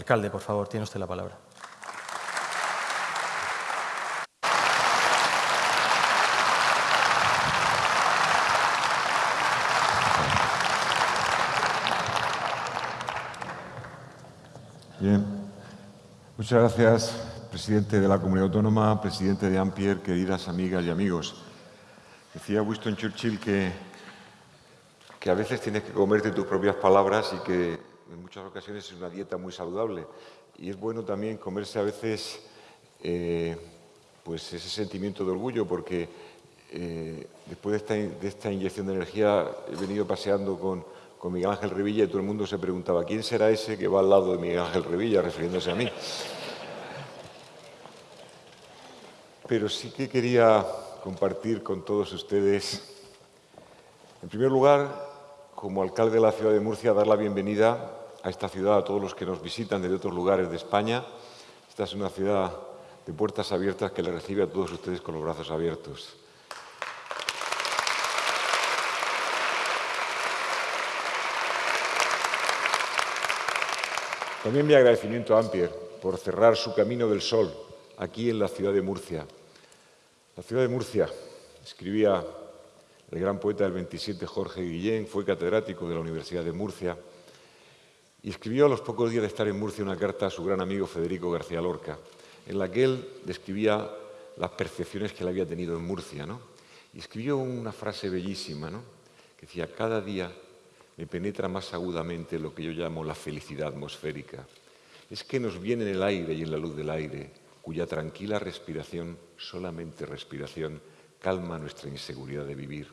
Alcalde, por favor, tiene usted la palabra. Bien. Muchas gracias, presidente de la Comunidad Autónoma, presidente de Ampier, queridas amigas y amigos. Decía Winston Churchill que, que a veces tienes que comerte tus propias palabras y que en muchas ocasiones es una dieta muy saludable. Y es bueno también comerse a veces eh, pues ese sentimiento de orgullo, porque eh, después de esta, inyección de energía he venido paseando con con Miguel Ángel Revilla y todo el mundo se preguntaba ¿quién será ese que va al lado de Miguel Ángel Revilla, refiriéndose a mí? Pero sí que quería compartir con todos ustedes, en primer lugar, como alcalde de la ciudad de Murcia, dar la bienvenida a esta ciudad, a todos los que nos visitan desde otros lugares de España. Esta es una ciudad de puertas abiertas que le recibe a todos ustedes con los brazos abiertos. También mi agradecimiento a Ampier por cerrar su camino del sol aquí en la ciudad de Murcia. La ciudad de Murcia, escribía el gran poeta del 27 Jorge Guillén, fue catedrático de la Universidad de Murcia y escribió a los pocos días de estar en Murcia una carta a su gran amigo Federico García Lorca, en la que él describía las percepciones que él había tenido en Murcia. ¿no? Y escribió una frase bellísima, ¿no? que decía, cada día me penetra más agudamente lo que yo llamo la felicidad atmosférica. Es que nos viene en el aire y en la luz del aire, cuya tranquila respiración, solamente respiración, calma nuestra inseguridad de vivir.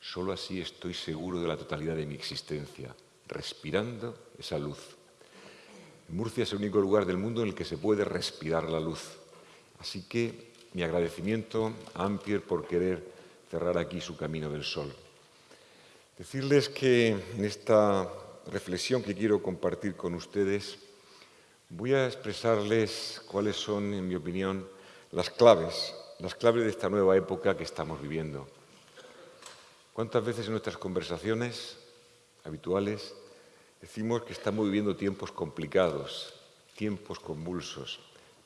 Solo así estoy seguro de la totalidad de mi existencia, respirando esa luz. Murcia es el único lugar del mundo en el que se puede respirar la luz. Así que mi agradecimiento a Ampier por querer cerrar aquí su camino del sol. Decirles que en esta reflexión que quiero compartir con ustedes voy a expresarles cuáles son, en mi opinión, las claves, las claves de esta nueva época que estamos viviendo. ¿Cuántas veces en nuestras conversaciones habituales decimos que estamos viviendo tiempos complicados, tiempos convulsos,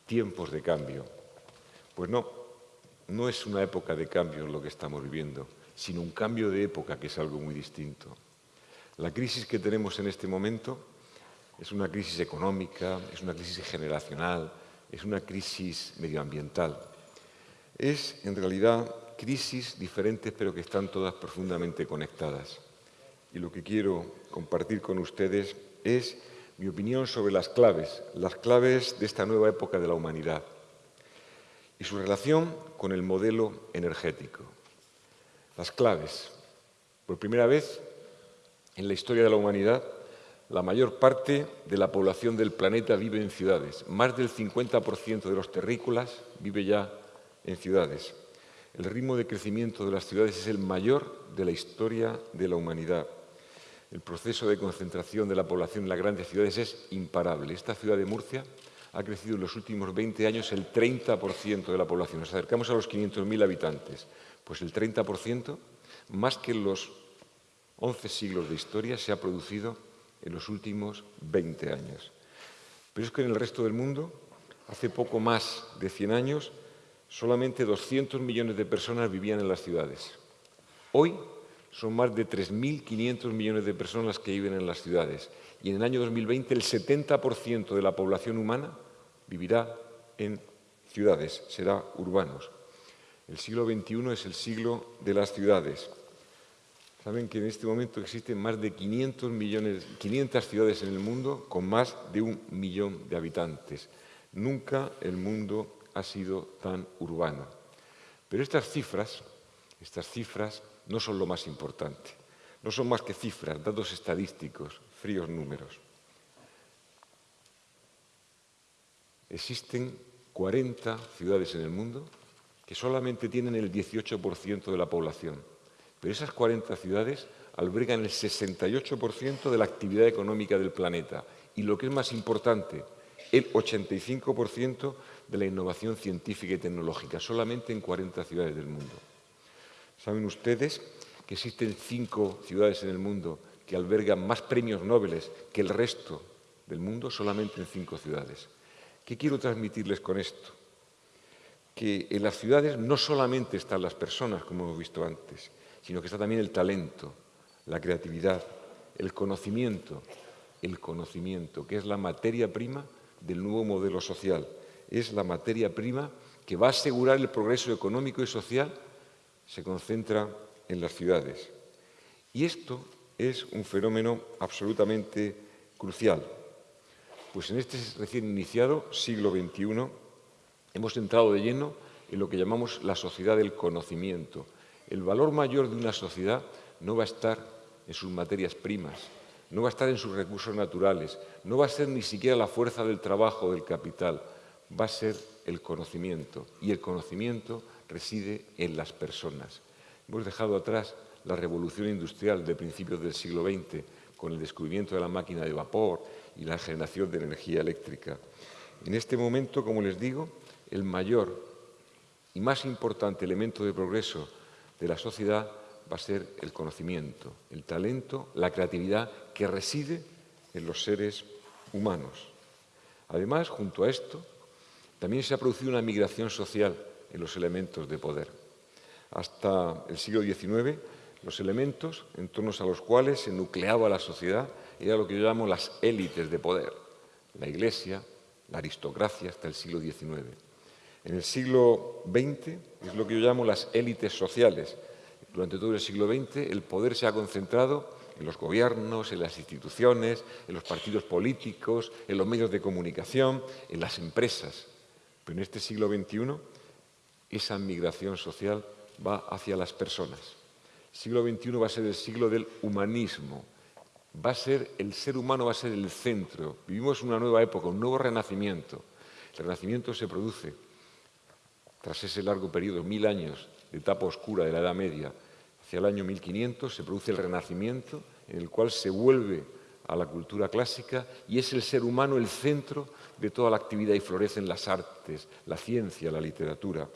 tiempos de cambio? Pues no, no es una época de cambio lo que estamos viviendo sino un cambio de época, que es algo muy distinto. La crisis que tenemos en este momento es una crisis económica, es una crisis generacional, es una crisis medioambiental. Es, en realidad, crisis diferentes, pero que están todas profundamente conectadas. Y lo que quiero compartir con ustedes es mi opinión sobre las claves, las claves de esta nueva época de la humanidad y su relación con el modelo energético. Las claves. Por primera vez en la historia de la humanidad, la mayor parte de la población del planeta vive en ciudades. Más del 50% de los terrícolas vive ya en ciudades. El ritmo de crecimiento de las ciudades es el mayor de la historia de la humanidad. El proceso de concentración de la población en las grandes ciudades es imparable. Esta ciudad de Murcia ha crecido en los últimos 20 años el 30% de la población. Nos acercamos a los 500.000 habitantes. Pues el 30%, más que en los 11 siglos de historia, se ha producido en los últimos 20 años. Pero es que en el resto del mundo, hace poco más de 100 años, solamente 200 millones de personas vivían en las ciudades. Hoy son más de 3.500 millones de personas que viven en las ciudades. Y en el año 2020 el 70% de la población humana vivirá en ciudades, será urbanos. El siglo XXI es el siglo de las ciudades. Saben que en este momento existen más de 500, millones, 500 ciudades en el mundo con más de un millón de habitantes. Nunca el mundo ha sido tan urbano. Pero estas cifras, estas cifras no son lo más importante. No son más que cifras, datos estadísticos, fríos números. Existen 40 ciudades en el mundo que solamente tienen el 18% de la población. Pero esas 40 ciudades albergan el 68% de la actividad económica del planeta y, lo que es más importante, el 85% de la innovación científica y tecnológica, solamente en 40 ciudades del mundo. ¿Saben ustedes que existen cinco ciudades en el mundo que albergan más premios Nobel que el resto del mundo solamente en cinco ciudades. ¿Qué quiero transmitirles con esto? Que en las ciudades no solamente están las personas, como hemos visto antes, sino que está también el talento, la creatividad, el conocimiento, el conocimiento, que es la materia prima del nuevo modelo social. Es la materia prima que va a asegurar el progreso económico y social, se concentra en las ciudades. Y esto es un fenómeno absolutamente crucial, pues en este recién iniciado siglo XXI hemos entrado de lleno en lo que llamamos la sociedad del conocimiento. El valor mayor de una sociedad no va a estar en sus materias primas, no va a estar en sus recursos naturales, no va a ser ni siquiera la fuerza del trabajo del capital, va a ser el conocimiento. Y el conocimiento reside en las personas. Hemos dejado atrás la revolución industrial de principios del siglo XX con el descubrimiento de la máquina de vapor y la generación de energía eléctrica. En este momento, como les digo, el mayor y más importante elemento de progreso de la sociedad va a ser el conocimiento, el talento, la creatividad que reside en los seres humanos. Además, junto a esto, también se ha producido una migración social en los elementos de poder. Hasta el siglo XIX, los elementos en torno a los cuales se nucleaba la sociedad eran lo que yo llamo las élites de poder, la Iglesia, la aristocracia hasta el siglo XIX. En el siglo XX es lo que yo llamo las élites sociales. Durante todo el siglo XX el poder se ha concentrado en los gobiernos, en las instituciones, en los partidos políticos, en los medios de comunicación, en las empresas. Pero en este siglo XXI esa migración social va hacia las personas. El siglo XXI va a ser el siglo del humanismo. Va a ser, el ser humano va a ser el centro. Vivimos una nueva época, un nuevo renacimiento. El renacimiento se produce tras ese largo periodo, mil años de etapa oscura de la Edad Media. Hacia el año 1500 se produce el renacimiento en el cual se vuelve a la cultura clásica y es el ser humano el centro de toda la actividad y florecen las artes, la ciencia, la literatura.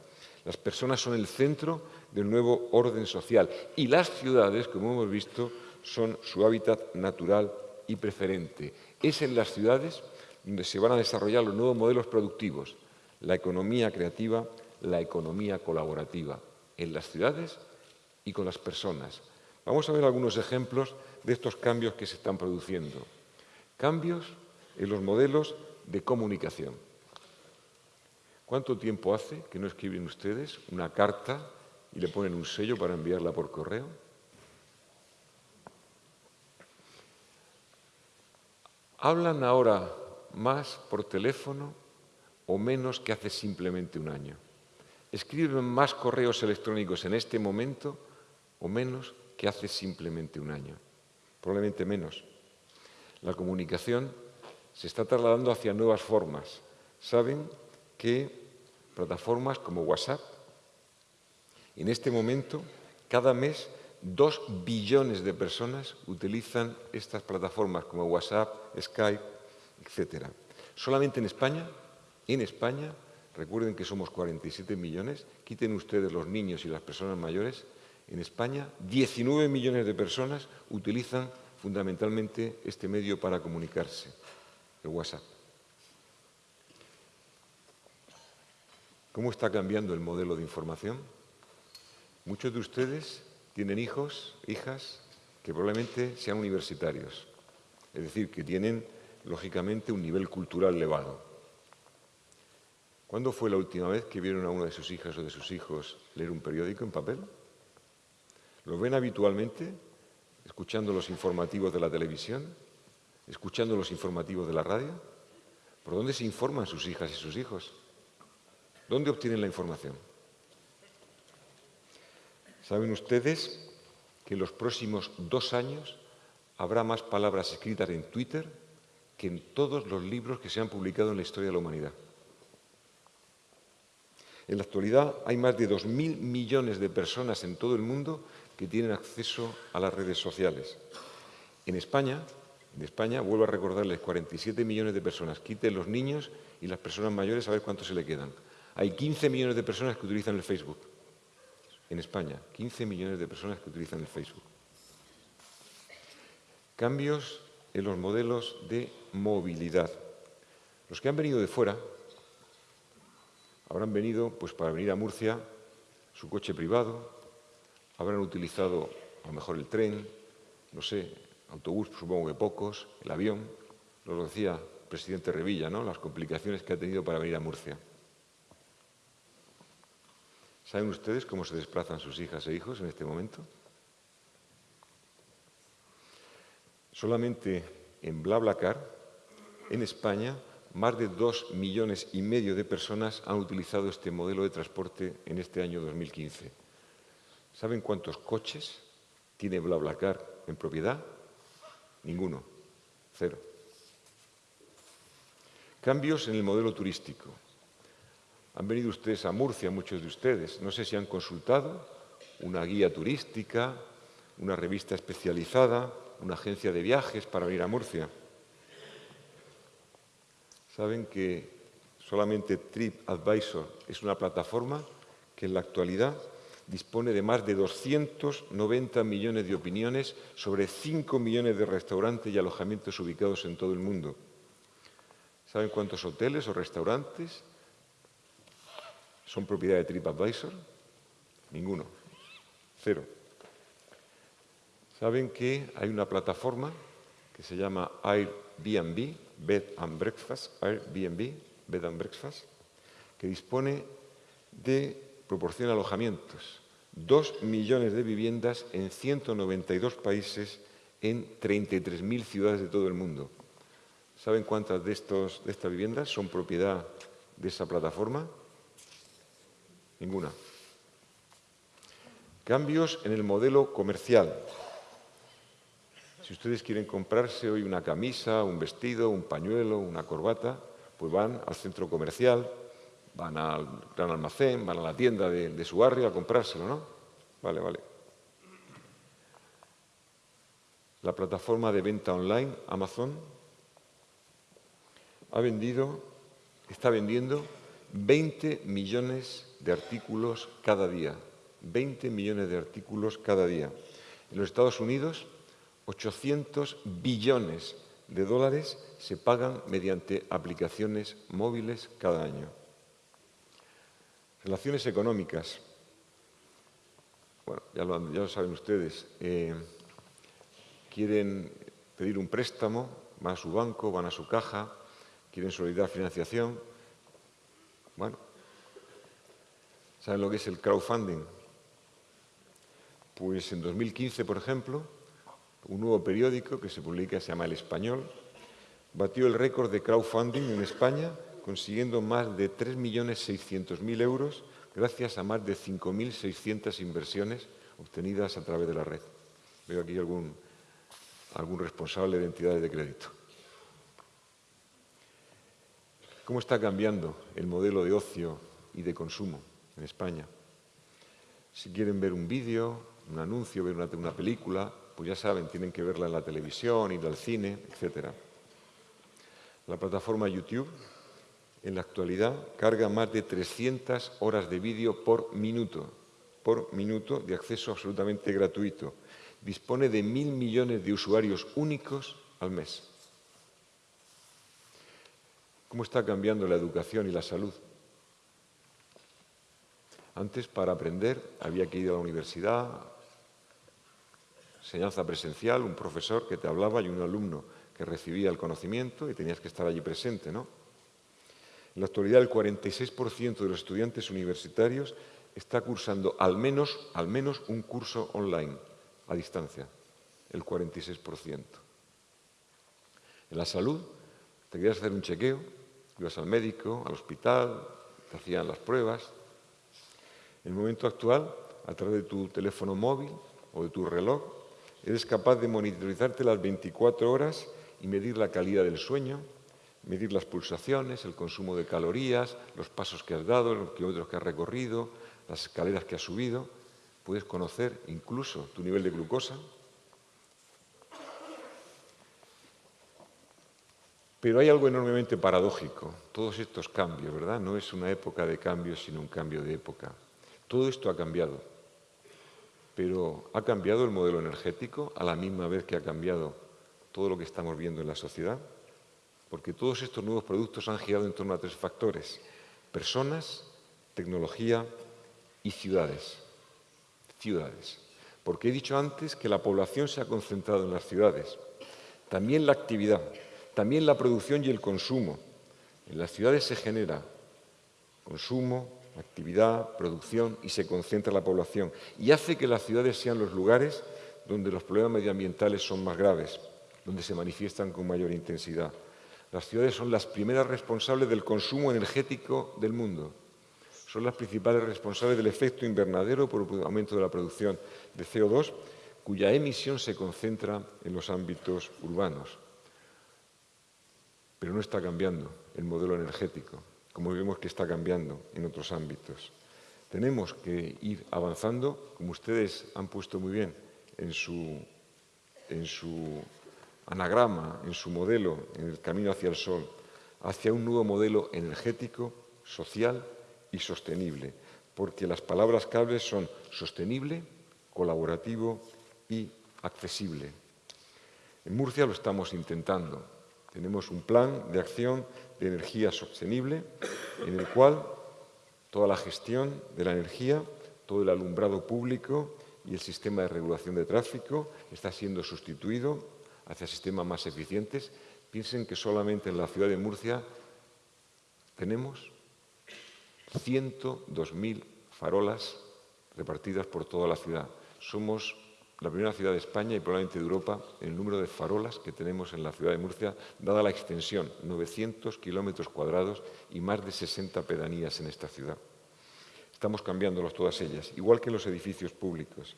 Las personas son el centro del nuevo orden social y las ciudades, como hemos visto, son su hábitat natural y preferente. Es en las ciudades donde se van a desarrollar los nuevos modelos productivos, la economía creativa, la economía colaborativa, en las ciudades y con las personas. Vamos a ver algunos ejemplos de estos cambios que se están produciendo. Cambios en los modelos de comunicación. ¿Cuánto tiempo hace que no escriben ustedes una carta y le ponen un sello para enviarla por correo? ¿Hablan ahora más por teléfono o menos que hace simplemente un año? ¿Escriben más correos electrónicos en este momento o menos que hace simplemente un año? Probablemente menos. La comunicación se está trasladando hacia nuevas formas. Saben que plataformas como WhatsApp, en este momento, cada mes, dos billones de personas utilizan estas plataformas como WhatsApp, Skype, etc. Solamente en España, en España, recuerden que somos 47 millones, quiten ustedes los niños y las personas mayores, en España 19 millones de personas utilizan fundamentalmente este medio para comunicarse, el WhatsApp. ¿Cómo está cambiando el modelo de información? Muchos de ustedes tienen hijos, hijas, que probablemente sean universitarios, es decir, que tienen, lógicamente, un nivel cultural elevado. ¿Cuándo fue la última vez que vieron a una de sus hijas o de sus hijos leer un periódico en papel? ¿Lo ven habitualmente escuchando los informativos de la televisión? ¿Escuchando los informativos de la radio? ¿Por dónde se informan sus hijas y sus hijos? ¿Dónde obtienen la información? Saben ustedes que en los próximos dos años habrá más palabras escritas en Twitter que en todos los libros que se han publicado en la historia de la humanidad. En la actualidad hay más de 2.000 millones de personas en todo el mundo que tienen acceso a las redes sociales. En España, en España, vuelvo a recordarles, 47 millones de personas. Quiten los niños y las personas mayores a ver cuántos se le quedan. Hay 15 millones de personas que utilizan el Facebook. En España, 15 millones de personas que utilizan el Facebook. Cambios en los modelos de movilidad. Los que han venido de fuera habrán venido pues, para venir a Murcia su coche privado, habrán utilizado a lo mejor el tren, no sé, autobús, supongo que pocos, el avión, lo decía el presidente Revilla, ¿no? las complicaciones que ha tenido para venir a Murcia. ¿Saben ustedes cómo se desplazan sus hijas e hijos en este momento? Solamente en BlaBlaCar, en España, más de dos millones y medio de personas han utilizado este modelo de transporte en este año 2015. ¿Saben cuántos coches tiene BlaBlaCar en propiedad? Ninguno. Cero. Cambios en el modelo turístico. Han venido ustedes a Murcia, muchos de ustedes. No sé si han consultado una guía turística, una revista especializada, una agencia de viajes para venir a Murcia saben que solamente TripAdvisor es una plataforma que en la actualidad dispone de más de 290 millones de opiniones sobre 5 millones de restaurantes y alojamientos ubicados en todo el mundo. ¿Saben cuántos hoteles o restaurantes son propiedad de TripAdvisor? Ninguno. Cero. ¿Saben que hay una plataforma que se llama Airbnb, Bed and Breakfast, Airbnb, Bed and Breakfast, que dispone de, proporciona alojamientos, dos millones de viviendas en 192 países en 33.000 ciudades de todo el mundo. ¿Saben cuántas de, estos, de estas viviendas son propiedad de esa plataforma? Ninguna. Cambios en el modelo comercial. Si ustedes quieren comprarse hoy una camisa, un vestido, un pañuelo, una corbata, pues van al centro comercial, van al gran almacén, van a la tienda de, su barrio a comprárselo, ¿no? Vale, vale. La plataforma de venta online, Amazon, ha vendido, está vendiendo 20 millones de artículos cada día. 20 millones de artículos cada día. En los Estados Unidos 800 billones de dólares se pagan mediante aplicaciones móviles cada año. Relaciones económicas. Bueno, ya lo, saben ustedes. Eh, quieren pedir un préstamo, van a su banco, van a su caja, quieren solicitar financiación. Bueno, ¿saben lo que es el crowdfunding? Pues en 2015, por ejemplo, un nuevo periódico que se publica, se llama El Español, batió el récord de crowdfunding en España, consiguiendo más de 3.600.000 euros gracias a más de 5.600 inversiones obtenidas a través de la red. Veo aquí algún, algún responsable de entidades de crédito. ¿Cómo está cambiando el modelo de ocio y de consumo en España? Si quieren ver un vídeo, un anuncio, ver una, una película, pues ya saben, tienen que verla en la televisión, ir al cine, etc. La plataforma YouTube, en la actualidad, carga más de 300 horas de vídeo por minuto, por minuto de acceso absolutamente gratuito. Dispone de mil millones de usuarios únicos al mes. ¿Cómo está cambiando la educación y la salud? Antes, para aprender, había que ir a la universidad, enseñanza presencial, un profesor que te hablaba y un alumno que recibía el conocimiento y tenías que estar allí presente, ¿no? En la actualidad, el 46% de los estudiantes universitarios está cursando al menos, al menos un curso online, a distancia, el 46%. En la salud, te querías hacer un chequeo, ibas al médico, al hospital, te hacían las pruebas. En el momento actual, a través de tu teléfono móvil o de tu reloj, Eres capaz de monitorizarte las 24 horas y medir la calidad del sueño, medir las pulsaciones, el consumo de calorías, los pasos que has dado, los kilómetros que has recorrido, las escaleras que has subido. Puedes conocer incluso tu nivel de glucosa. Pero hay algo enormemente paradójico, todos estos cambios, ¿verdad? No es una época de cambios, sino un cambio de época. Todo esto ha cambiado. Pero ¿ha cambiado el modelo energético a la misma vez que ha cambiado todo lo que estamos viendo en la sociedad, porque todos estos nuevos productos han girado en torno a tres factores, personas, tecnología y ciudades. Ciudades. Porque he dicho antes que la población se ha concentrado en las ciudades. También la actividad, también la producción y el consumo. En las ciudades se genera consumo, actividad, producción y se concentra la población. Y hace que las ciudades sean los lugares donde los problemas medioambientales son más graves, donde se manifiestan con mayor intensidad. Las ciudades son las primeras responsables del consumo energético del mundo. Son las principales responsables del efecto invernadero por el aumento de la producción de CO2, cuya emisión se concentra en los ámbitos urbanos. Pero no está cambiando el modelo energético, como vemos que está cambiando en otros ámbitos. Tenemos que ir avanzando, como ustedes han puesto muy bien en su, en su anagrama, en su modelo, en el camino hacia el sol, hacia un nuevo modelo energético, social y sostenible, porque las palabras claves son sostenible, colaborativo y accesible. En Murcia lo estamos intentando. Tenemos un plan de acción de energía sostenible en el cual toda la gestión de la energía, todo el alumbrado público y el sistema de regulación de tráfico está siendo sustituido hacia sistemas más eficientes. Piensen que solamente en la ciudad de Murcia tenemos 102.000 farolas repartidas por toda la ciudad. Somos la primera ciudad de España y probablemente de Europa en el número de farolas que tenemos en la ciudad de Murcia, dada la extensión, 900 kilómetros cuadrados y más de 60 pedanías en esta ciudad. Estamos cambiándolos todas ellas, igual que los edificios públicos.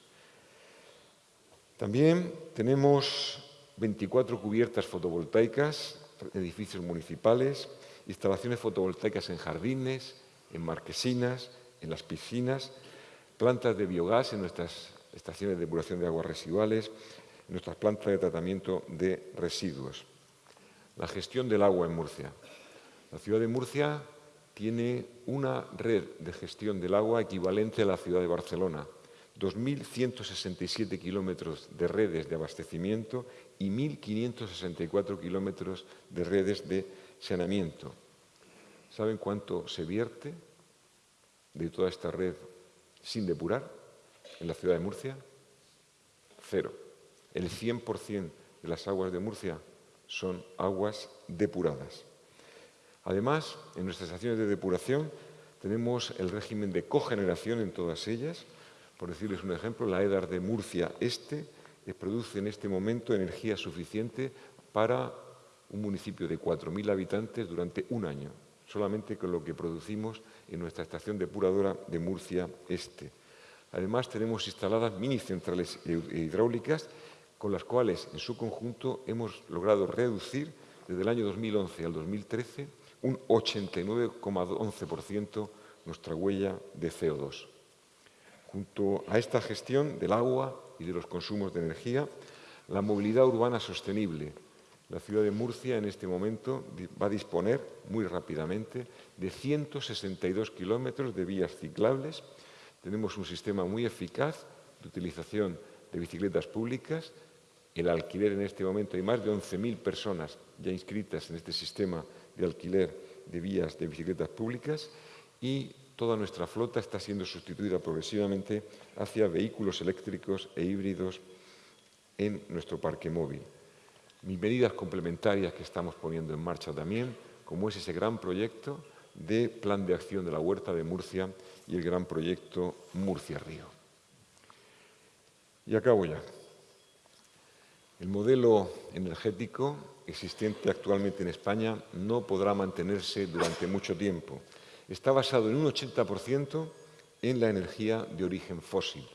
También tenemos 24 cubiertas fotovoltaicas, edificios municipales, instalaciones fotovoltaicas en jardines, en marquesinas, en las piscinas, plantas de biogás en nuestras estaciones de depuración de aguas residuales, nuestras plantas de tratamiento de residuos. La gestión del agua en Murcia. La ciudad de Murcia tiene una red de gestión del agua equivalente a la ciudad de Barcelona, 2.167 kilómetros de redes de abastecimiento y 1.564 kilómetros de redes de saneamiento. ¿Saben cuánto se vierte de toda esta red sin depurar en la ciudad de Murcia? Cero. El 100% de las aguas de Murcia son aguas depuradas. Además, en nuestras estaciones de depuración tenemos el régimen de cogeneración en todas ellas, por decirles un ejemplo, la EDAR de Murcia Este produce en este momento energía suficiente para un municipio de 4.000 habitantes durante un año, solamente con lo que producimos en nuestra estación depuradora de Murcia Este. Además, tenemos instaladas mini centrales hidráulicas con las cuales, en su conjunto, hemos logrado reducir desde el año 2011 al 2013 un 89,11% nuestra huella de CO2. Junto a esta gestión del agua y de los consumos de energía, la movilidad urbana sostenible. La ciudad de Murcia en este momento va a disponer muy rápidamente de 162 kilómetros de vías ciclables. Tenemos un sistema muy eficaz de utilización de bicicletas públicas. El alquiler en este momento hay más de 11.000 personas ya inscritas en este sistema de alquiler de vías de bicicletas públicas y toda nuestra flota está siendo sustituida progresivamente hacia vehículos eléctricos e híbridos en nuestro parque móvil. Mis medidas complementarias que estamos poniendo en marcha también, como es ese gran proyecto de plan de acción de la Huerta de Murcia y el gran proyecto Murcia-Río. Y acabo ya. El modelo energético existente actualmente en España no podrá mantenerse durante mucho tiempo está basado en un 80% en la energía de origen fósil,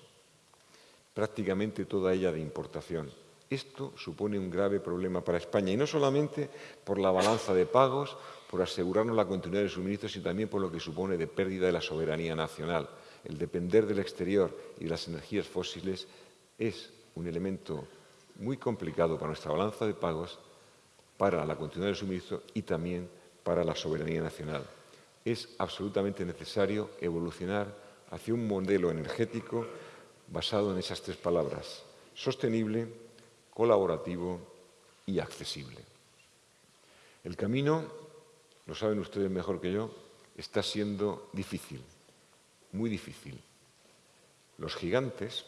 prácticamente toda ella de importación. Esto supone un grave problema para España, y no solamente por la balanza de pagos, por asegurarnos la continuidad del suministro, sino también por lo que supone de pérdida de la soberanía nacional. El depender del exterior y de las energías fósiles es un elemento muy complicado para nuestra balanza de pagos, para la continuidad del suministro y también para la soberanía nacional es absolutamente necesario evolucionar hacia un modelo energético basado en esas tres palabras, sostenible, colaborativo y accesible. El camino, lo saben ustedes mejor que yo, está siendo difícil, muy difícil. Los gigantes,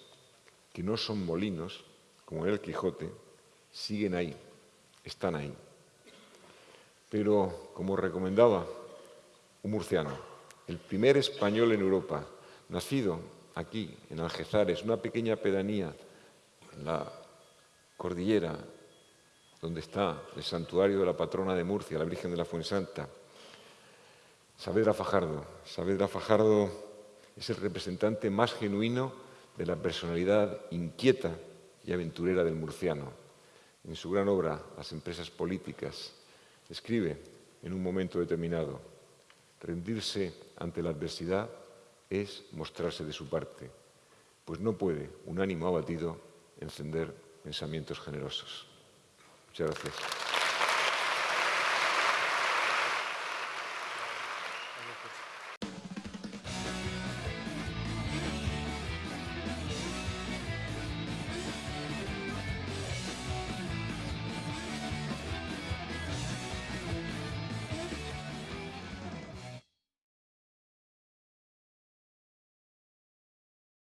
que no son molinos, como el Quijote, siguen ahí, están ahí. Pero, como recomendaba un murciano, el primer español en Europa, nacido aquí, en Algezares, una pequeña pedanía en la cordillera donde está el santuario de la patrona de Murcia, la Virgen de la Fuensanta. Saavedra Fajardo. Saavedra Fajardo es el representante más genuino de la personalidad inquieta y aventurera del murciano. En su gran obra, Las empresas políticas, escribe en un momento determinado, rendirse ante la adversidad es mostrarse de su parte, pues no puede un ánimo abatido encender pensamientos generosos. 십자가 쓰셨습니다.